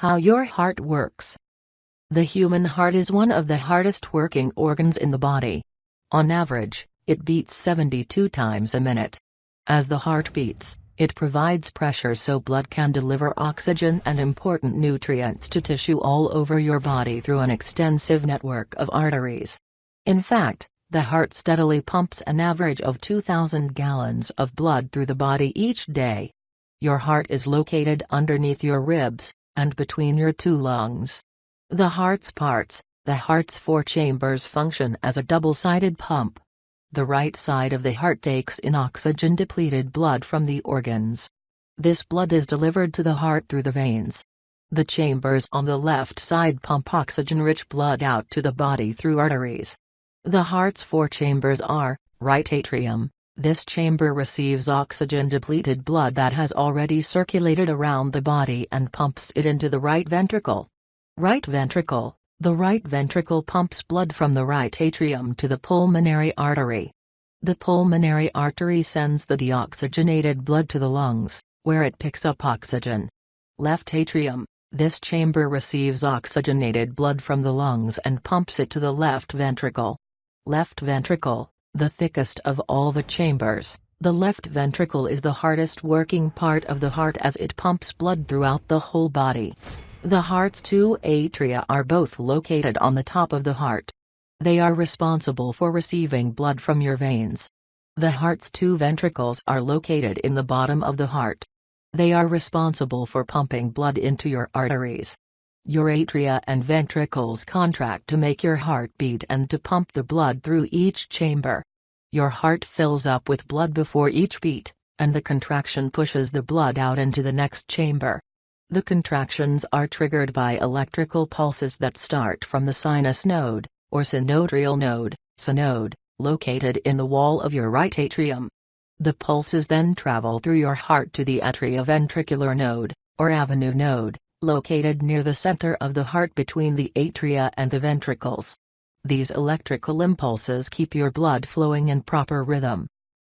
How your heart works. The human heart is one of the hardest working organs in the body. On average, it beats 72 times a minute. As the heart beats, it provides pressure so blood can deliver oxygen and important nutrients to tissue all over your body through an extensive network of arteries. In fact, the heart steadily pumps an average of 2,000 gallons of blood through the body each day. Your heart is located underneath your ribs, and between your two lungs. The heart's parts, the heart's four chambers function as a double-sided pump. The right side of the heart takes in oxygen-depleted blood from the organs. This blood is delivered to the heart through the veins. The chambers on the left side pump oxygen-rich blood out to the body through arteries. The heart's four chambers are, right atrium, this chamber receives oxygen-depleted blood that has already circulated around the body and pumps it into the right ventricle. Right ventricle, the right ventricle pumps blood from the right atrium to the pulmonary artery. The pulmonary artery sends the deoxygenated blood to the lungs, where it picks up oxygen. Left atrium, this chamber receives oxygenated blood from the lungs and pumps it to the left ventricle. Left ventricle, the thickest of all the chambers, the left ventricle is the hardest working part of the heart as it pumps blood throughout the whole body. The heart's two atria are both located on the top of the heart. They are responsible for receiving blood from your veins. The heart's two ventricles are located in the bottom of the heart. They are responsible for pumping blood into your arteries. Your atria and ventricles contract to make your heart beat and to pump the blood through each chamber. Your heart fills up with blood before each beat, and the contraction pushes the blood out into the next chamber. The contractions are triggered by electrical pulses that start from the sinus node, or sinoatrial node, SA node, located in the wall of your right atrium. The pulses then travel through your heart to the atrioventricular node, or AV node, located near the center of the heart between the atria and the ventricles. These electrical impulses keep your blood flowing in proper rhythm.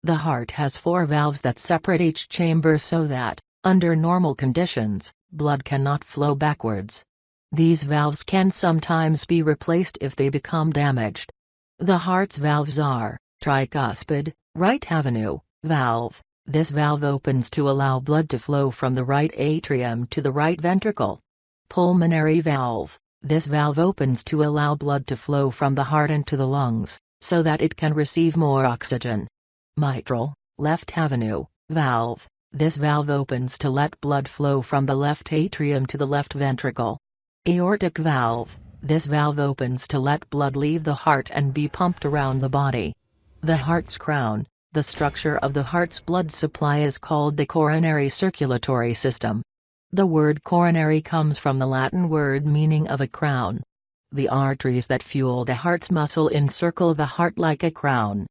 The heart has four valves that separate each chamber so that, under normal conditions, blood cannot flow backwards. These valves can sometimes be replaced if they become damaged. The heart's valves are tricuspid, right AV, valve, this valve opens to allow blood to flow from the right atrium to the right ventricle. Pulmonary valve. This valve opens to allow blood to flow from the heart into the lungs, so that it can receive more oxygen. Mitral, left AV, valve. This valve opens to let blood flow from the left atrium to the left ventricle. Aortic valve. This valve opens to let blood leave the heart and be pumped around the body. The heart's crown, the structure of the heart's blood supply is called the coronary circulatory system. The word coronary comes from the Latin word meaning of a crown. The arteries that fuel the heart's muscle encircle the heart like a crown.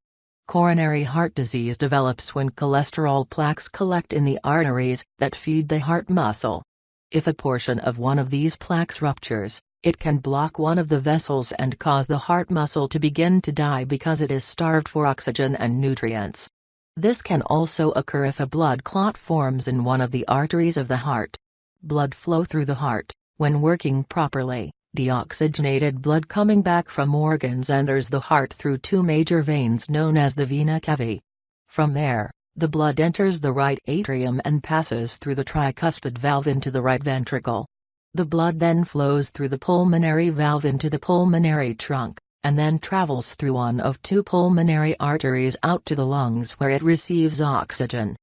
Coronary heart disease develops when cholesterol plaques collect in the arteries that feed the heart muscle. If a portion of one of these plaques ruptures, it can block one of the vessels and cause the heart muscle to begin to die because it is starved for oxygen and nutrients. This can also occur if a blood clot forms in one of the arteries of the heart. Blood flow through the heart, when working properly, deoxygenated blood coming back from organs enters the heart through two major veins known as the vena cavae. From there, the blood enters the right atrium and passes through the tricuspid valve into the right ventricle. The blood then flows through the pulmonary valve into the pulmonary trunk, and then travels through one of two pulmonary arteries out to the lungs where it receives oxygen.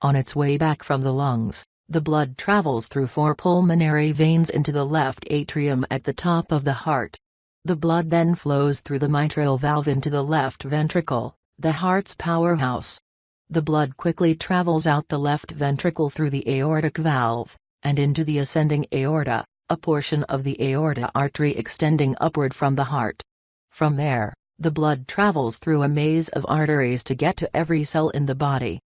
On its way back from the lungs, the blood travels through four pulmonary veins into the left atrium at the top of the heart. The blood then flows through the mitral valve into the left ventricle, the heart's powerhouse. The blood quickly travels out the left ventricle through the aortic valve, and into the ascending aorta, a portion of the aorta artery extending upward from the heart. From there, the blood travels through a maze of arteries to get to every cell in the body.